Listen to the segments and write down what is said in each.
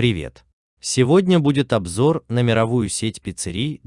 Привет! Сегодня будет обзор на мировую сеть пиццерий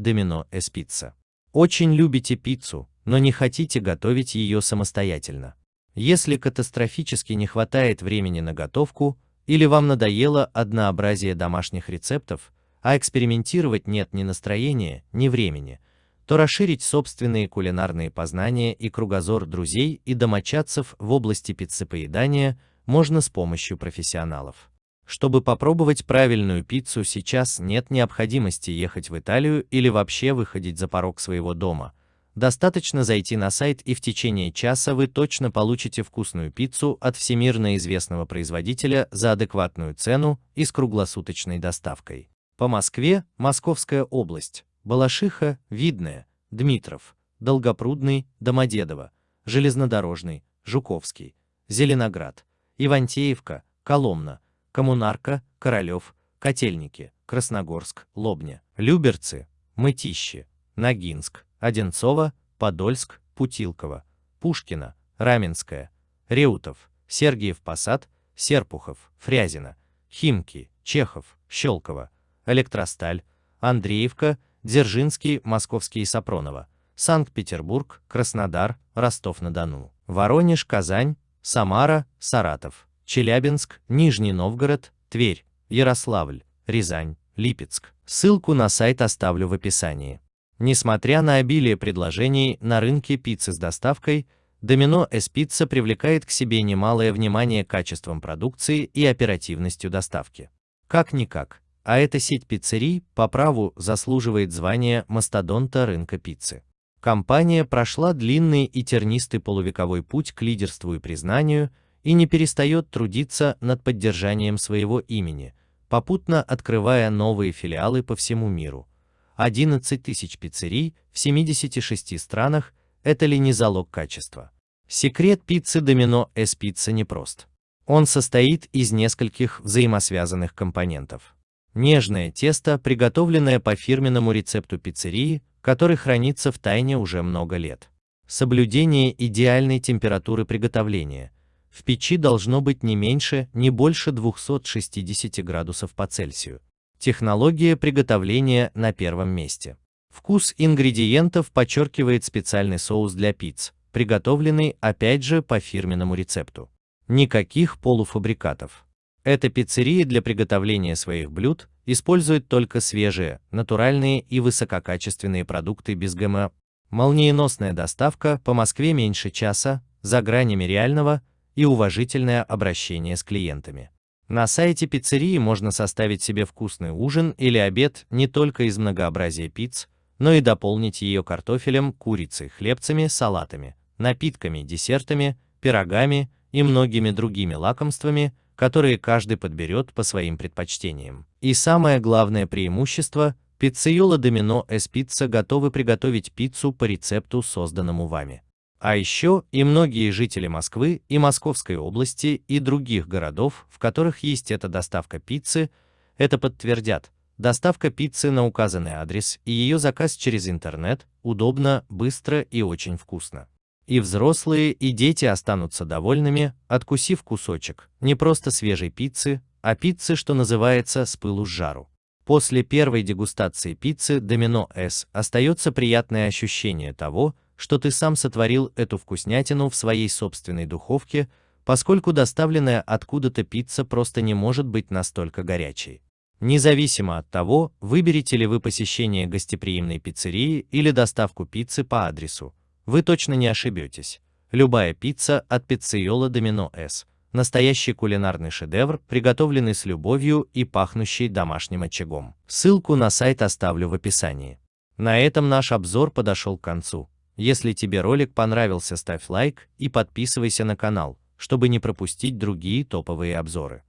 S Pizza. Очень любите пиццу, но не хотите готовить ее самостоятельно. Если катастрофически не хватает времени на готовку, или вам надоело однообразие домашних рецептов, а экспериментировать нет ни настроения, ни времени, то расширить собственные кулинарные познания и кругозор друзей и домочадцев в области пиццепоедания можно с помощью профессионалов. Чтобы попробовать правильную пиццу сейчас нет необходимости ехать в Италию или вообще выходить за порог своего дома. Достаточно зайти на сайт и в течение часа вы точно получите вкусную пиццу от всемирно известного производителя за адекватную цену и с круглосуточной доставкой. По Москве, Московская область, Балашиха, Видное, Дмитров, Долгопрудный, Домодедово, Железнодорожный, Жуковский, Зеленоград, Ивантеевка, Коломна, Коммунарка, Королев, Котельники, Красногорск, Лобня, Люберцы, Мытищи, Ногинск, Одинцово, Подольск, Путилково, Пушкино, Раменское, Реутов, Сергиев Посад, Серпухов, Фрязино, Химки, Чехов, Щелково, Электросталь, Андреевка, Дзержинский, Московский и Сапронова, Санкт-Петербург, Краснодар, Ростов-на-Дону, Воронеж, Казань, Самара, Саратов, Челябинск, Нижний Новгород, Тверь, Ярославль, Рязань, Липецк. Ссылку на сайт оставлю в описании. Несмотря на обилие предложений на рынке пиццы с доставкой, S Pizza привлекает к себе немалое внимание качеством продукции и оперативностью доставки. Как-никак, а эта сеть пиццерий по праву заслуживает звания мастодонта рынка пиццы. Компания прошла длинный и тернистый полувековой путь к лидерству и признанию и не перестает трудиться над поддержанием своего имени, попутно открывая новые филиалы по всему миру. 11 тысяч пиццерий в 76 странах – это ли не залог качества? Секрет пиццы Domino S Pizza непрост. Он состоит из нескольких взаимосвязанных компонентов. Нежное тесто, приготовленное по фирменному рецепту пиццерии, который хранится в тайне уже много лет. Соблюдение идеальной температуры приготовления. В печи должно быть не меньше, не больше 260 градусов по Цельсию. Технология приготовления на первом месте. Вкус ингредиентов подчеркивает специальный соус для пиц, приготовленный опять же по фирменному рецепту. Никаких полуфабрикатов. Эта пиццерия для приготовления своих блюд использует только свежие, натуральные и высококачественные продукты без ГМО. Молниеносная доставка по Москве меньше часа, за гранями реального и уважительное обращение с клиентами. На сайте пиццерии можно составить себе вкусный ужин или обед не только из многообразия пиц, но и дополнить ее картофелем, курицей, хлебцами, салатами, напитками, десертами, пирогами и многими другими лакомствами, которые каждый подберет по своим предпочтениям. И самое главное преимущество – пиццеюла Домино Pizza готовы приготовить пиццу по рецепту, созданному вами. А еще и многие жители Москвы и Московской области и других городов, в которых есть эта доставка пиццы, это подтвердят. Доставка пиццы на указанный адрес и ее заказ через интернет удобно, быстро и очень вкусно. И взрослые, и дети останутся довольными, откусив кусочек, не просто свежей пиццы, а пиццы, что называется, с пылу с жару. После первой дегустации пиццы Domino S остается приятное ощущение того, что ты сам сотворил эту вкуснятину в своей собственной духовке, поскольку доставленная откуда-то пицца просто не может быть настолько горячей. Независимо от того, выберете ли вы посещение гостеприимной пиццерии или доставку пиццы по адресу, вы точно не ошибетесь. Любая пицца от пиццейола Домино С. Настоящий кулинарный шедевр, приготовленный с любовью и пахнущий домашним очагом. Ссылку на сайт оставлю в описании. На этом наш обзор подошел к концу. Если тебе ролик понравился, ставь лайк и подписывайся на канал, чтобы не пропустить другие топовые обзоры.